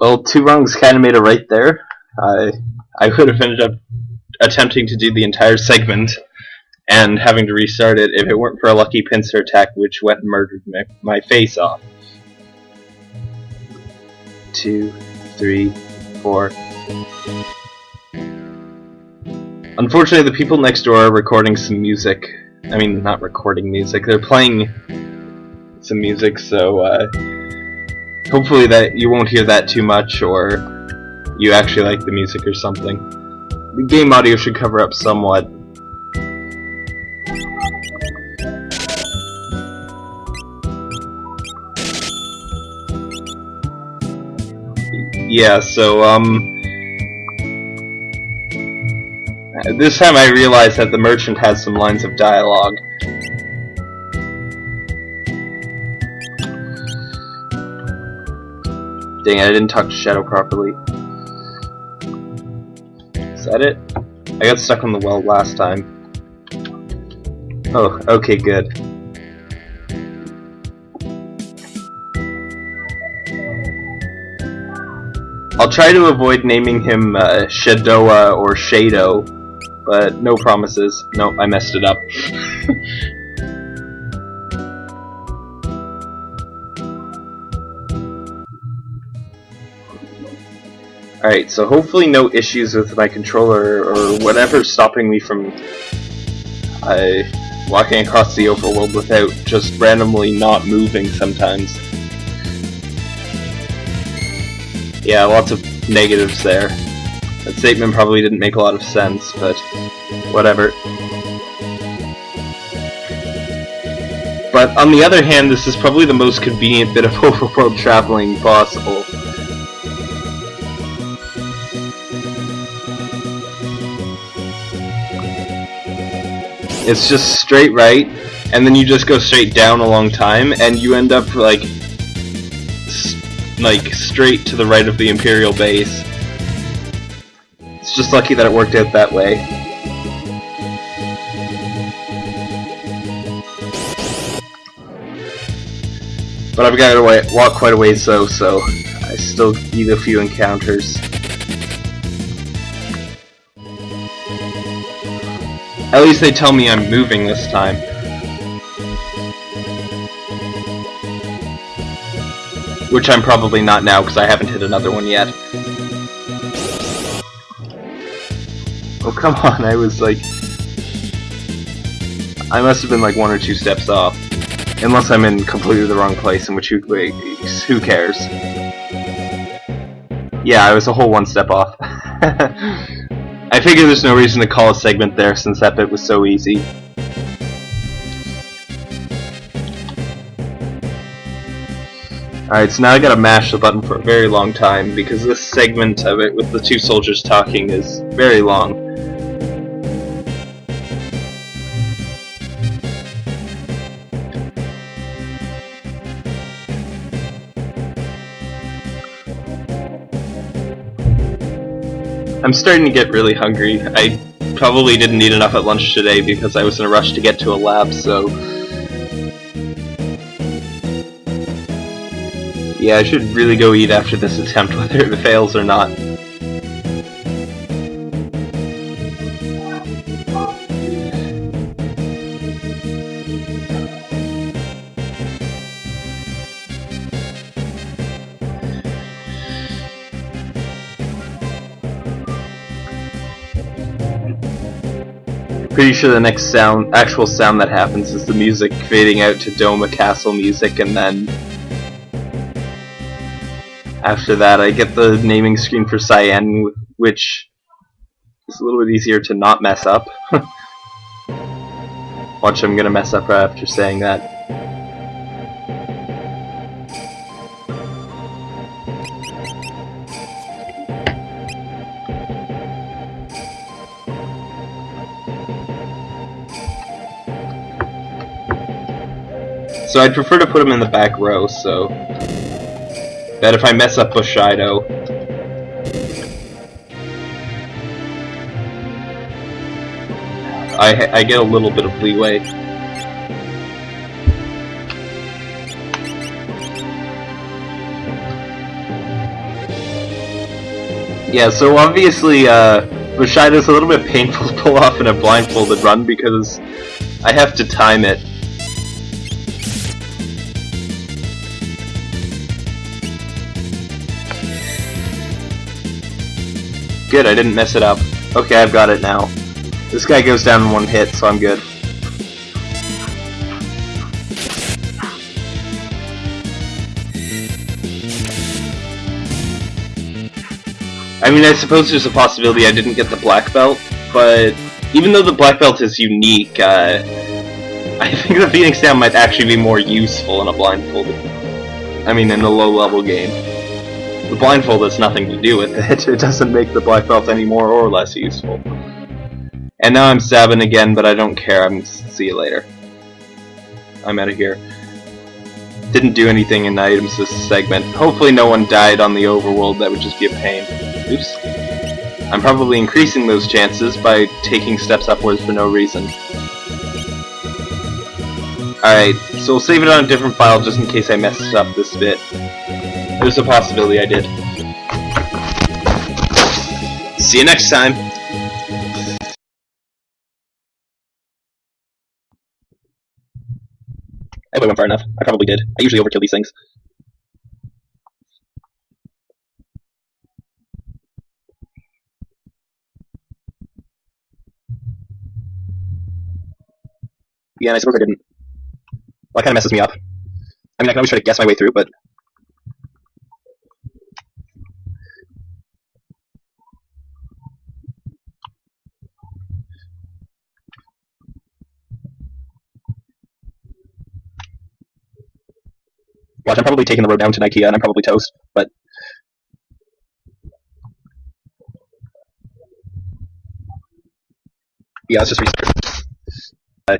Well, two wrongs kind of made a right there. I I would have ended up attempting to do the entire segment and having to restart it if it weren't for a lucky pincer attack which went and murdered my, my face off. Two, three, four. Unfortunately, the people next door are recording some music. I mean, not recording music. They're playing some music, so uh, hopefully that you won't hear that too much, or you actually like the music or something. The game audio should cover up somewhat. Yeah, so, um... This time I realized that the merchant has some lines of dialogue. Dang I didn't talk to Shadow properly. Is that it? I got stuck on the well last time. Oh, okay, good. I'll try to avoid naming him uh, Shadoa or Shado, but no promises. Nope, I messed it up. Alright, so hopefully no issues with my controller or whatever stopping me from uh, walking across the overworld without just randomly not moving sometimes. Yeah, lots of negatives there. That statement probably didn't make a lot of sense, but whatever. But on the other hand, this is probably the most convenient bit of overworld traveling possible. It's just straight right, and then you just go straight down a long time, and you end up like, like straight to the right of the Imperial base. It's just lucky that it worked out that way. But I've got to walk quite a ways though, so I still need a few encounters. At least they tell me I'm moving this time. Which I'm probably not now, because I haven't hit another one yet. Oh, come on, I was like... I must have been like one or two steps off. Unless I'm in completely the wrong place, in which who, who cares? Yeah, I was a whole one step off. I figure there's no reason to call a segment there since that bit was so easy. Alright, so now I gotta mash the button for a very long time because this segment of it with the two soldiers talking is very long. I'm starting to get really hungry. I probably didn't eat enough at lunch today because I was in a rush to get to a lab, so... Yeah, I should really go eat after this attempt, whether it fails or not. Pretty sure the next sound, actual sound that happens is the music fading out to Doma Castle music, and then after that I get the naming screen for Cyan, which is a little bit easier to not mess up. Watch, I'm gonna mess up right after saying that. So I'd prefer to put him in the back row, so... That if I mess up Bushido... I, I get a little bit of leeway. Yeah, so obviously, uh, Bushido's a little bit painful to pull off in a blindfolded run because I have to time it. Good, I didn't mess it up. Okay, I've got it now. This guy goes down in one hit, so I'm good. I mean, I suppose there's a possibility I didn't get the black belt, but even though the black belt is unique, uh, I think the Phoenix Down might actually be more useful in a blindfolded. I mean, in a low-level game. The blindfold has nothing to do with it. It doesn't make the black belt any more or less useful. And now I'm stabbing again, but I don't care. I'm see you later. I'm out of here. Didn't do anything in the items this segment. Hopefully no one died on the overworld. That would just be a pain. Oops. I'm probably increasing those chances by taking steps upwards for no reason. Alright, so we'll save it on a different file just in case I messed up this bit. There's a possibility I did. See you next time! I went far enough. I probably did. I usually overkill these things. Yeah, and I suppose I didn't. Well, that kind of messes me up. I mean, I can always try to guess my way through, but... Watch, I'm probably taking the road down to Nikeah, and I'm probably toast, but... Yeah, let's just restart. Uh,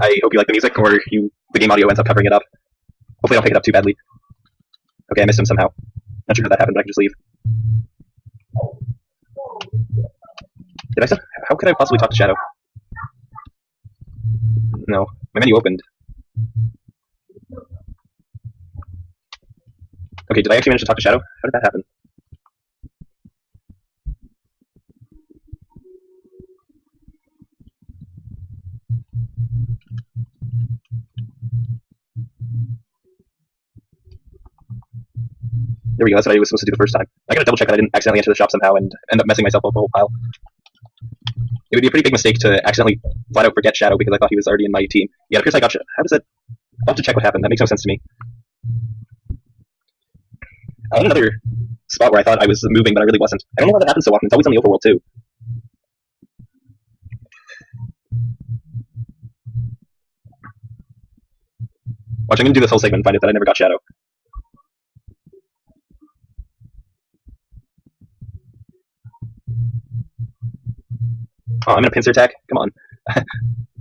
I hope you like the music, or you the game audio ends up covering it up. Hopefully I don't pick it up too badly. Okay, I missed him somehow. Not sure how that happened, but I can just leave. Did I say? How could I possibly talk to Shadow? No. My menu opened. Okay, did I actually manage to talk to Shadow? How did that happen? There we go, that's what I was supposed to do the first time. I gotta double check that I didn't accidentally enter the shop somehow and end up messing myself up a whole pile. It would be a pretty big mistake to accidentally flat out forget Shadow because I thought he was already in my team. Yeah, it appears I got How does that... I'll have to check what happened, that makes no sense to me. Another spot where I thought I was moving, but I really wasn't. I don't know why that happens so often, it's always on the overworld too. Watch, I'm gonna do this whole segment and find out that I never got Shadow. Oh, I'm in a pincer attack? Come on.